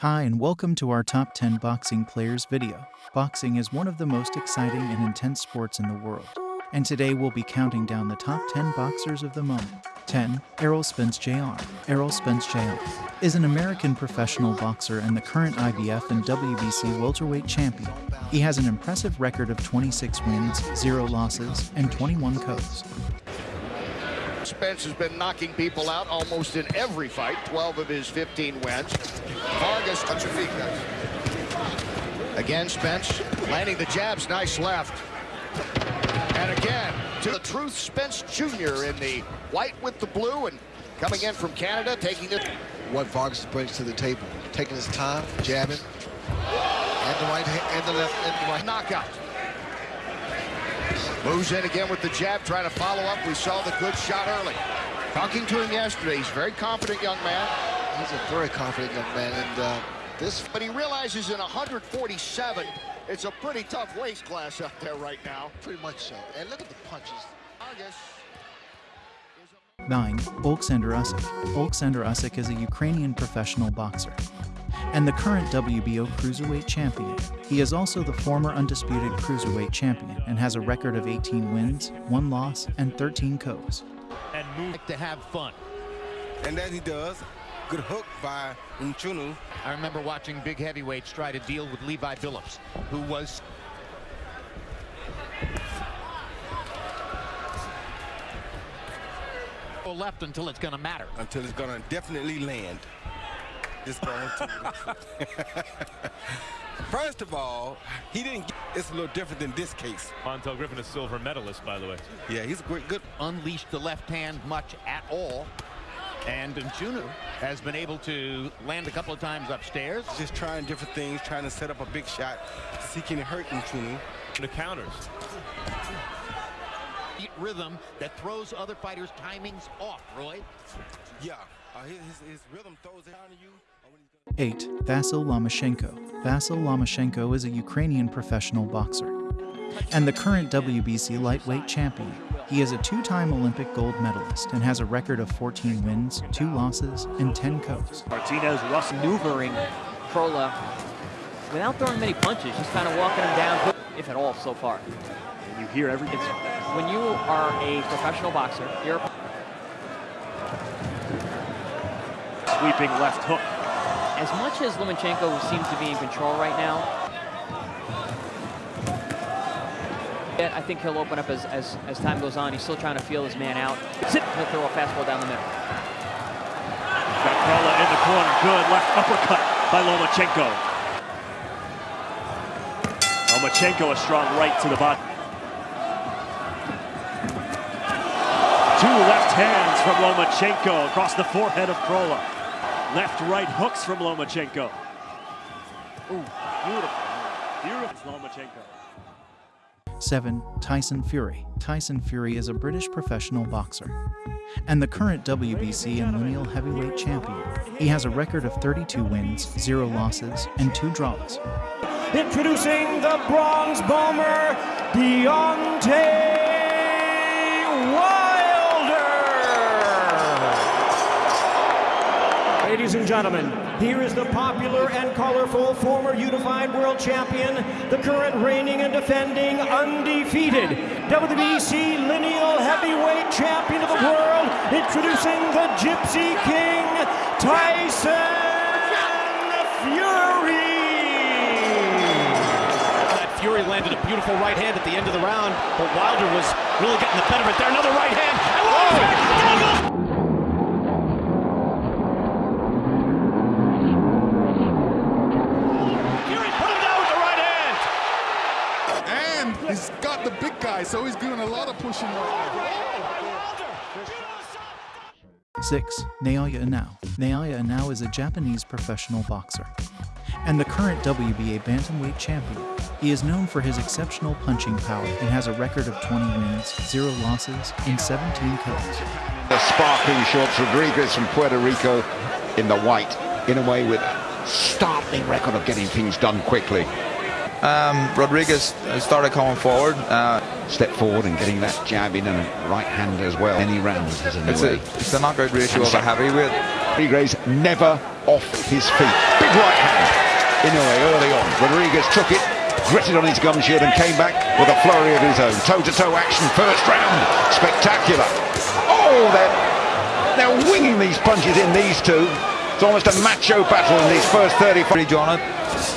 Hi, and welcome to our top 10 boxing players video. Boxing is one of the most exciting and intense sports in the world. And today we'll be counting down the top 10 boxers of the moment. 10. Errol Spence Jr. Errol Spence Jr. is an American professional boxer and the current IBF and WBC welterweight champion. He has an impressive record of 26 wins, 0 losses, and 21 KOs. Spence has been knocking people out almost in every fight, 12 of his 15 wins. Vargas, touch your feet, guys. Again, Spence landing the jabs, nice left. And again, to the truth, Spence Jr. in the white with the blue and coming in from Canada, taking it. What Vargas brings to the table, taking his time, jabbing, and the right hand, and the left, and the right. Knockout. Moves in again with the jab, trying to follow up. We saw the good shot early. Talking to him yesterday, he's a very confident young man. He's a very confident young man, and uh, this. But he realizes in 147, it's a pretty tough weight class out there right now. Pretty much so. And look at the punches. Vargas 9. Oleksandr Usyk. Oleksandr Usyk is a Ukrainian professional boxer and the current WBO cruiserweight champion. He is also the former undisputed cruiserweight champion and has a record of 18 wins, 1 loss, and 13 KOs. and move to have fun. And that he does. Good hook by Nchunu. I remember watching big heavyweights try to deal with Levi Phillips, who was left until it's going to matter. Until it's gonna definitely land. It's going to. First of all, he didn't. Get, it's a little different than this case. Montel Griffin, is silver medalist, by the way. Yeah, he's a great, good. Unleashed the left hand much at all. And Nchunu has been able to land a couple of times upstairs. Just trying different things, trying to set up a big shot, seeking to hurt Nchunu. The counters. Rhythm that throws other fighters' timings off, Roy. Yeah, uh, his, his, his rhythm throws it down to you. or when he's gonna- 8. Vasyl Lomachenko. Vasyl Lomachenko is a Ukrainian professional boxer and the current WBC lightweight champion. He is a two-time Olympic gold medalist and has a record of 14 wins, 2 losses, and 10 KOs. Martinez, Russ maneuvering Crolla without throwing many punches, just kind of walking him down, if at all, so far. You hear every. It's when you are a professional boxer, you're sweeping left hook. as much as Lomachenko seems to be in control right now. I think he'll open up as, as, as time goes on. He's still trying to feel his man out. He'll throw a fastball down the middle. Got Crolla in the corner. Good left uppercut by Lomachenko. Lomachenko a strong right to the body. Two left hands from Lomachenko across the forehead of Crolla. Left right hooks from Lomachenko. Ooh, beautiful. Beautiful Lomachenko. 7. Tyson Fury. Tyson Fury is a British professional boxer and the current WBC and lineal heavyweight champion. He has a record of 32 wins, 0 losses, and 2 draws. Introducing the bronze bomber, Deontay Ladies and gentlemen, here is the popular and colorful former unified world champion, the current reigning and defending undefeated WBC lineal heavyweight champion of the world, introducing the Gypsy King, Tyson Fury. That Fury landed a beautiful right hand at the end of the round, but Wilder was really getting the better of it there. Another right hand. And Wilder down goes Fury put him down with the right hand. And he's got the big guy, so he's doing a lot of pushing right now. 6. Naoya Inoue. Naoya Inoue is a Japanese professional boxer and the current WBA bantamweight champion. He is known for his exceptional punching power and has a record of 20 wins, 0 losses, and 17 KOs. The sparkling shorts, Rodriguez from Puerto Rico in the white, in a way with a startling record of getting things done quickly. Um, Rodriguez started coming forward. Uh, Step forward and getting that jab in and a right hand as well. Any rounds as a it's, a, way. it's a knockout ratio of a heavyweight. Rodriguez never off his feet. Big right hand. Inoue early on. Rodriguez took it, gritted on his gum shield and came back with a flurry of his own. Toe-to-toe -to -toe action, first round. Spectacular. Oh, they're, they're winging these punches in, these two. It's almost a macho battle in these first 35. John,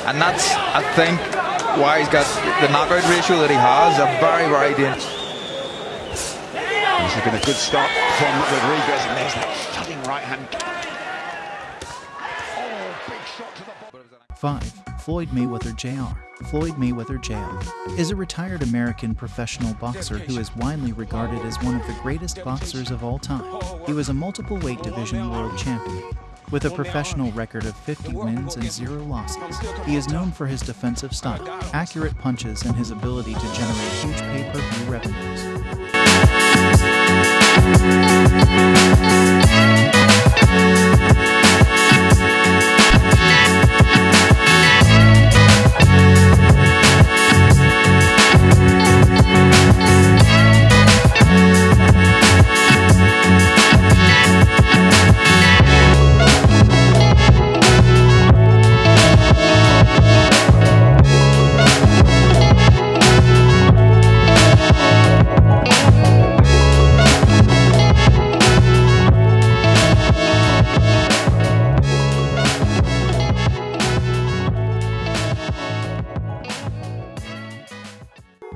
and that's, I think, why he's got the knockout ratio that he has. A very, very dangerous. This has been a good start from Rodriguez, and there's that stunning right hand. Oh, big shot to the 5. Floyd Mayweather Jr. Floyd Mayweather Jr. is a retired American professional boxer who is widely regarded as one of the greatest boxers of all time. He was a multiple weight division world champion, with a professional record of 50 wins and 0 losses, he is known for his defensive style, accurate punches, and his ability to generate huge pay-per-view revenues.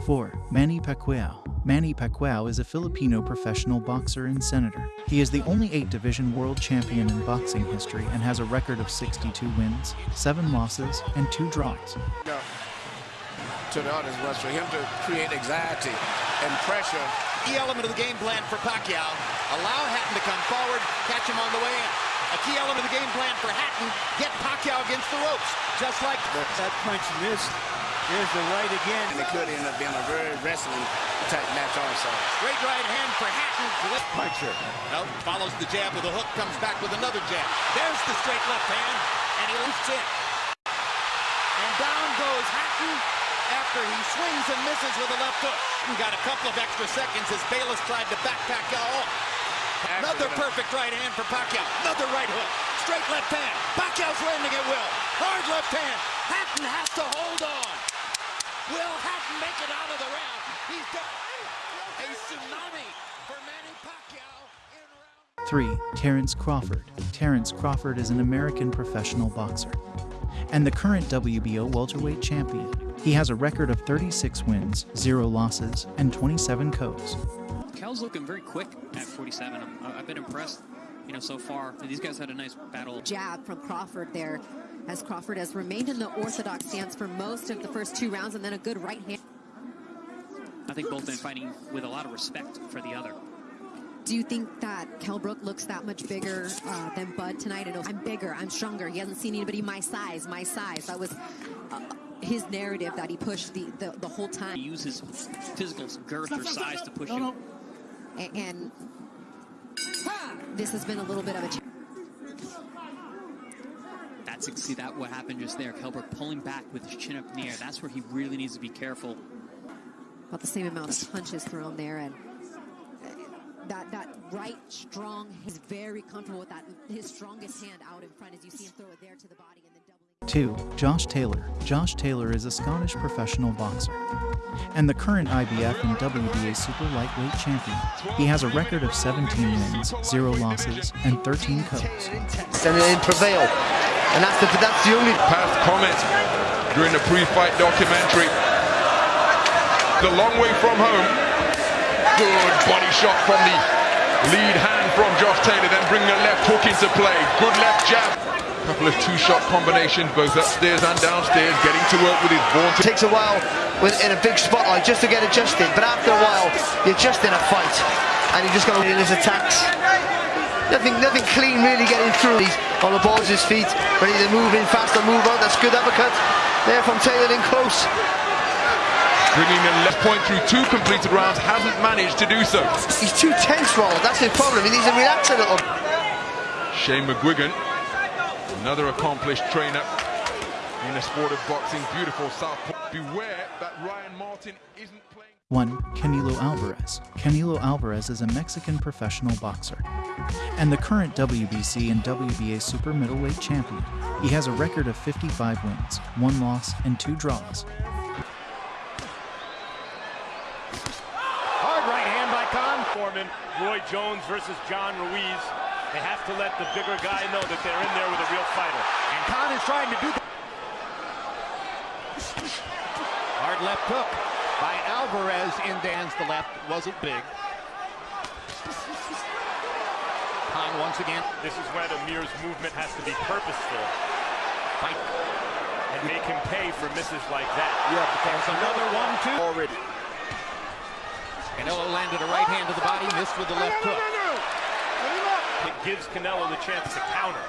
4. Manny Pacquiao. Manny Pacquiao is a Filipino professional boxer and senator. He is the only 8-division world champion in boxing history and has a record of 62 wins, 7 losses, and 2 draws. No. To the others was for him to create anxiety and pressure. Key element of the game plan for Pacquiao. Allow Hatton to come forward, catch him on the way in. A key element of the game plan for Hatton, get Pacquiao against the ropes, just like that punch missed. Here's the right again. And it could end up being a very wrestling type match also. Great right hand for Hatton. Puncher. Nope, follows the jab with a hook, comes back with another jab. There's the straight left hand, and he lifts it. And down goes Hatton after he swings and misses with a left hook. And got a couple of extra seconds as Bayless tried to back Pacquiao off. Another perfect right hand for Pacquiao. Another right hook. Straight left hand. Pacquiao's landing at will. Hard left hand. Hatton has to hold on. Will Hatton make it out of the round? He's done. A tsunami for Manny Pacquiao 3. Terence Crawford. Terence Crawford is an American professional boxer and the current WBO welterweight champion. He has a record of 36 wins, 0 losses, and 27 KOs. Kell's looking very quick at 47. i have uh, been impressed, you know, so far. These guys had a nice battle. Jab from Crawford there as Crawford has remained in the orthodox stance for most of the first two rounds and then a good right hand. I think both been fighting with a lot of respect for the other. Do you think that Kell Brook looks that much bigger uh, than Bud tonight? And I'm bigger, I'm stronger. He hasn't seen anybody my size, my size. That was uh, his narrative that he pushed the, the, the whole time. He uses physical girth or size to push him. And, and this has been a little bit of a challenge. that's see that what happened just there. Brook pulling back with his chin up in the air. That's where he really needs to be careful. About the same amount of punches thrown there, and uh, that that right strong is very comfortable with that. His strongest hand out in front as you see him throw it there to the body and then. 2. Josh Taylor. Josh Taylor is a Scottish professional boxer and the current IBF and WBA super lightweight champion. He has a record of 17 wins, 0 losses, and 13 KOs. And prevail and that's the, that's the only... Past comment during the pre-fight documentary. The long way from home. Good body shot from the lead hand from Josh Taylor, then bringing a left hook into play. Good left jab. Couple of two-shot combinations, both upstairs and downstairs, getting to work with his. It takes a while with, in a big spotlight just to get adjusted, but after a while, you're just in a fight, and you just got to in his attacks. Nothing, nothing clean really getting through. He's on the balls of his feet, ready to move in fast and move out. That's good uppercut there from Taylor in close. Bringing the left point through two completed rounds, hasn't managed to do so. He's too tense, Roll. That's his problem. He needs to relax a little. Shane McGuigan, another accomplished trainer in the sport of boxing. Beautiful southpaw. Beware that Ryan Martin isn't playing. 1. Canelo Alvarez. Canelo Alvarez is a Mexican professional boxer and the current WBC and WBA super middleweight champion. He has a record of 55 wins, 1 loss, and 2 draws. Hard right hand by Khan. Foreman, Roy Jones versus John Ruiz. They have to let the bigger guy know that they're in there with a real fighter. And Khan is trying to do that. Hard left hook by Alvarez in Dan's the left. Wasn't big. Khan once again. This is where the Amir's movement has to be purposeful. Fight. And make him pay for misses like that. Yeah, because another one, too. Already. Canelo landed a right hand to the body, missed with the left hook. It gives Canelo the chance to counter.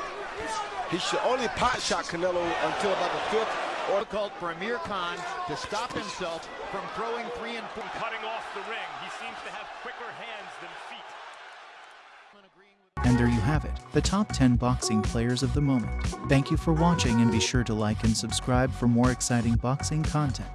He should only pot shot Canelo until about the fifth. Or difficult for Amir Khan to stop himself from throwing three and four. Cutting off the ring. He seems to have quicker hands than feet. And there you have it, the top 10 boxing players of the moment. Thank you for watching and be sure to like and subscribe for more exciting boxing content.